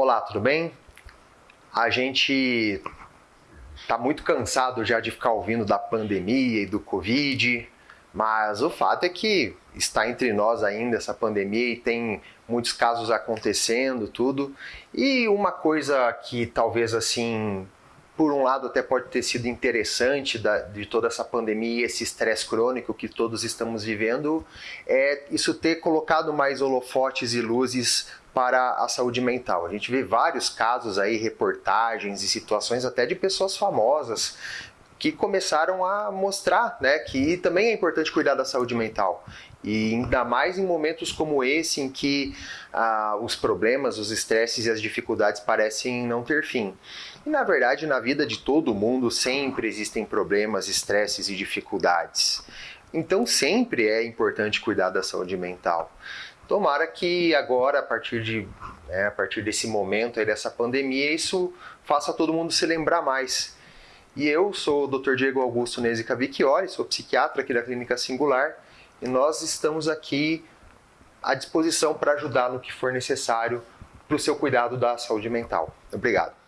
Olá, tudo bem? A gente está muito cansado já de ficar ouvindo da pandemia e do Covid, mas o fato é que está entre nós ainda essa pandemia e tem muitos casos acontecendo, tudo. E uma coisa que talvez assim por um lado até pode ter sido interessante da, de toda essa pandemia, esse estresse crônico que todos estamos vivendo, é isso ter colocado mais holofotes e luzes para a saúde mental. A gente vê vários casos aí, reportagens e situações até de pessoas famosas que começaram a mostrar né, que também é importante cuidar da saúde mental. E ainda mais em momentos como esse, em que ah, os problemas, os estresses e as dificuldades parecem não ter fim. E na verdade, na vida de todo mundo sempre existem problemas, estresses e dificuldades. Então sempre é importante cuidar da saúde mental. Tomara que agora, a partir, de, né, a partir desse momento aí dessa pandemia, isso faça todo mundo se lembrar mais. E eu sou o Dr. Diego Augusto Nezica Vicchiori, sou psiquiatra aqui da Clínica Singular, e nós estamos aqui à disposição para ajudar no que for necessário para o seu cuidado da saúde mental. Obrigado.